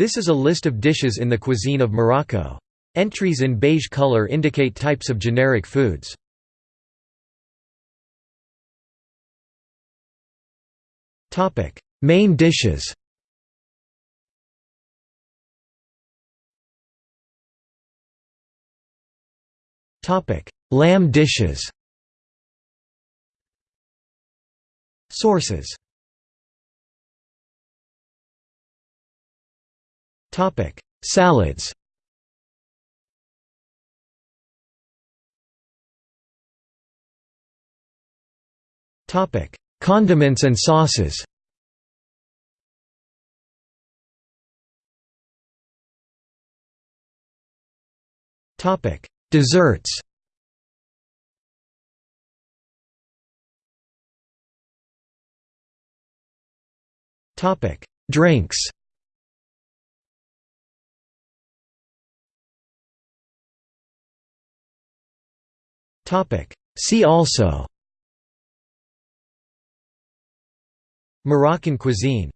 This is a list of dishes in the cuisine of Morocco. Entries in beige color indicate types of generic foods. Main dishes Lamb dishes Sources Salads. Topic: Condiments and sauces. Topic: Desserts. Topic: Drinks See also. Moroccan cuisine